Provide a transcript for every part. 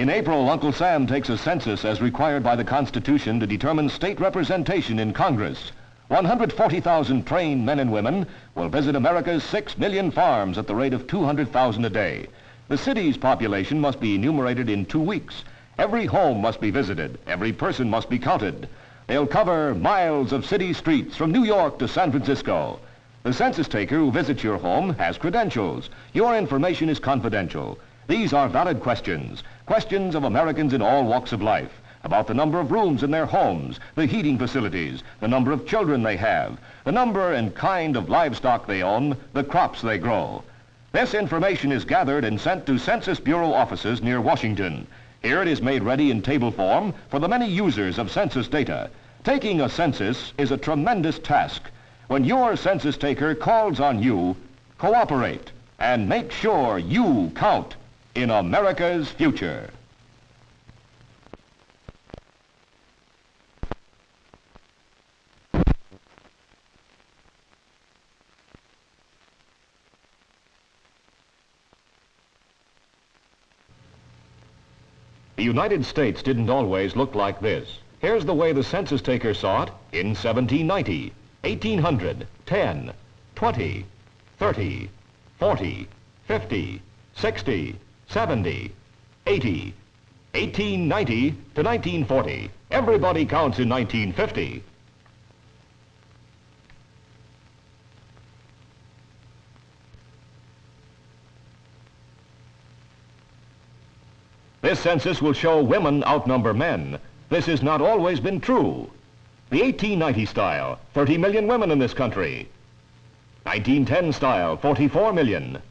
In April, Uncle Sam takes a census as required by the Constitution to determine state representation in Congress. 140,000 trained men and women will visit America's 6 million farms at the rate of 200,000 a day. The city's population must be enumerated in two weeks. Every home must be visited. Every person must be counted. They'll cover miles of city streets from New York to San Francisco. The census taker who visits your home has credentials. Your information is confidential. These are valid questions, questions of Americans in all walks of life, about the number of rooms in their homes, the heating facilities, the number of children they have, the number and kind of livestock they own, the crops they grow. This information is gathered and sent to Census Bureau offices near Washington. Here it is made ready in table form for the many users of census data. Taking a census is a tremendous task. When your census taker calls on you, cooperate and make sure you count in America's future. The United States didn't always look like this. Here's the way the census taker saw it in 1790, 1800, 10, 20, 30, 40, 50, 60, 70, 80, 1890 to 1940. Everybody counts in 1950. This census will show women outnumber men. This has not always been true. The 1890 style, 30 million women in this country. 1910 style, 44 million.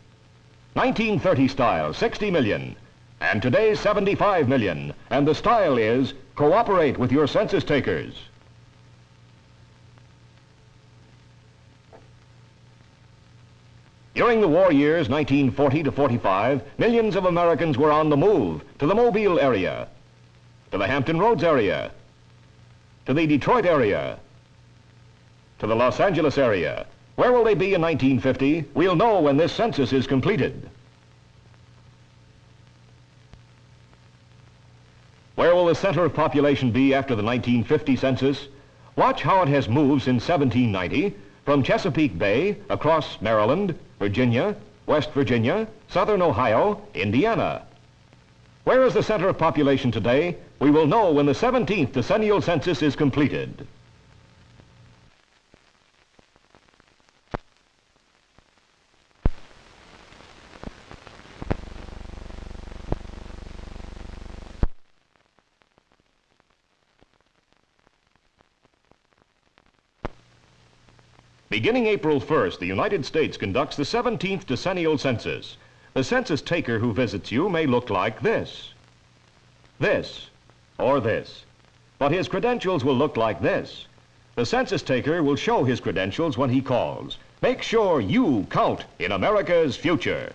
1930 style, 60 million. And today's 75 million. And the style is, cooperate with your census takers. During the war years 1940 to 45, millions of Americans were on the move to the Mobile area, to the Hampton Roads area, to the Detroit area, to the Los Angeles area, where will they be in 1950? We'll know when this census is completed. Where will the center of population be after the 1950 census? Watch how it has moved since 1790 from Chesapeake Bay across Maryland, Virginia, West Virginia, Southern Ohio, Indiana. Where is the center of population today? We will know when the 17th decennial census is completed. Beginning April 1st, the United States conducts the 17th decennial census. The census taker who visits you may look like this, this, or this. But his credentials will look like this. The census taker will show his credentials when he calls. Make sure you count in America's future.